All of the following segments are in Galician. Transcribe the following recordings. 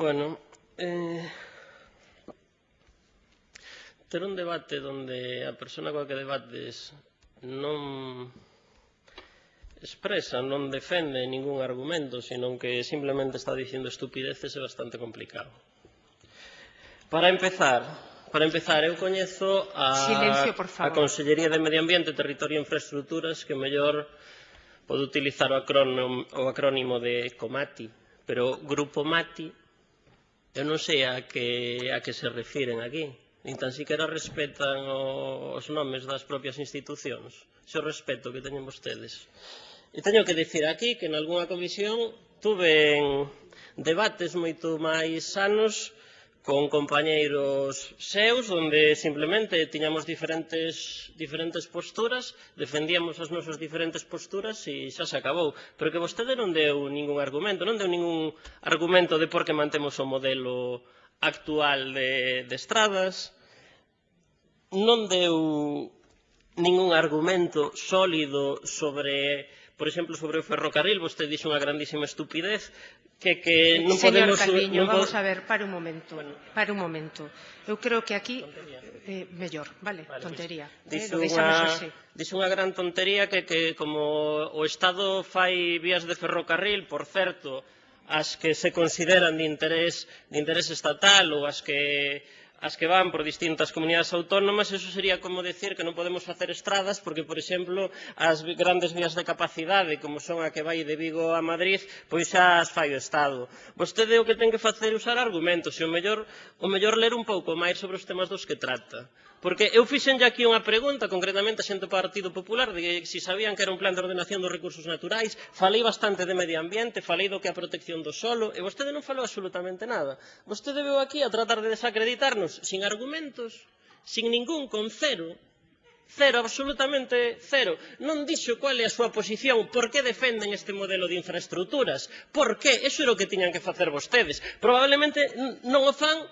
Bueno, eh, ter un debate donde a persona coa que debates non expresa, non defende ningún argumento, sino que simplemente está dicindo estupideces é bastante complicado. Para empezar, para empezar, eu coñezo a, Silencio, a Consellería de Medio Ambiente, Territorio e Infraestructuras que mellor pode utilizar o acrónimo, o acrónimo de COMATI, pero Grupo MATI Eu non sei a que, a que se refiren aquí, nin tan siquiera respetan o, os nomes das propias institucións. Se o respeto que teñen vostedes. E teño que dicir aquí que en algunha comisión tuve debates moito máis sanos con compañeiros seus onde simplemente tiñamos diferentes, diferentes posturas, defendíamos as nosas diferentes posturas e xa se acabou. Pero que vostede non deu ningún argumento, non deu ningún argumento de por que mantemos o modelo actual de, de estradas, non deu ningún argumento sólido sobre Por exemplo, sobre o ferrocarril, vostede dixo unha grandísima estupidez que, que non Señor podemos... Eh, Calviño, non vamos a ver, para un momento, bueno, para un momento. Eu creo que aquí... Tontería. Eh, mellor, vale, vale tontería. Pues, dixo, eh, unha, dixo unha gran tontería que, que como o Estado fai vías de ferrocarril, por certo, as que se consideran de interés, de interés estatal ou as que as que van por distintas comunidades autónomas, eso sería como decir que non podemos facer estradas porque, por exemplo, as grandes vías de capacidade, como son a que vai de Vigo a Madrid, pois xa as fai o Estado. Vostede o que ten que facer é usar argumentos e o mellor, o mellor ler un pouco máis sobre os temas dos que trata. Porque eu fixenlle aquí unha pregunta, concretamente a xente do Partido Popular, de se si sabían que era un plan de ordenación dos recursos naturais, falei bastante de medio ambiente, falei do que é a protección do solo, e vostede non falou absolutamente nada. Vostede veu aquí a tratar de desacreditarnos sin argumentos, sin ningún, con cero, cero, absolutamente cero. Non dixo cual é a súa posición, por que defenden este modelo de infraestructuras, por que, eso era o que tiñan que facer vostedes. Probablemente non o fan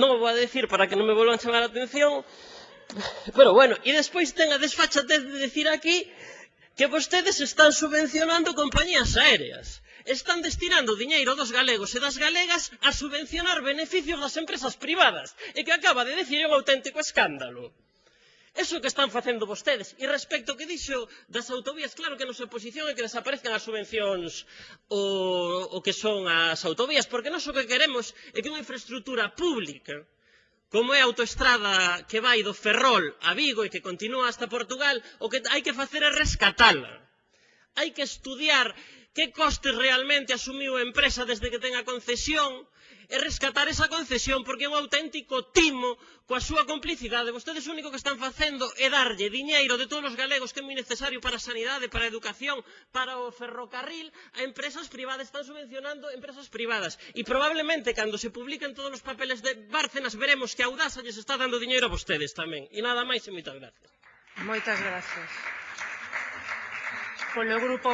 non vou a decir para que non me volvan chamar a atención, pero bueno, e despois ten a desfachatez de decir aquí que vostedes están subvencionando compañías aéreas. Están destinando diñeiro dos galegos e das galegas a subvencionar beneficios das empresas privadas, e que acaba de decir un auténtico escándalo. Eso que están facendo vostedes. E respecto que dixo das autovías, claro que a nosa posición é que desaparezcan as subvencións o, o que son as autovías, porque nós o que queremos é que unha infraestructura pública como é a autoestrada que vai do Ferrol a Vigo e que continúa hasta Portugal, o que hai que facer é rescatala. Hai que estudiar que costes realmente asumiu a empresa desde que ten a concesión, é rescatar esa concesión porque é un auténtico timo coa súa complicidade. Vostedes o único que están facendo é darlle diñeiro de todos os galegos que é moi necesario para a sanidade, para a educación, para o ferrocarril, a empresas privadas. Están subvencionando empresas privadas. E probablemente, cando se publiquen todos os papeles de Bárcenas, veremos que a Audasa lles está dando diñeiro a vostedes tamén. E nada máis e moitas gracias. Moitas gracias. Polo grupo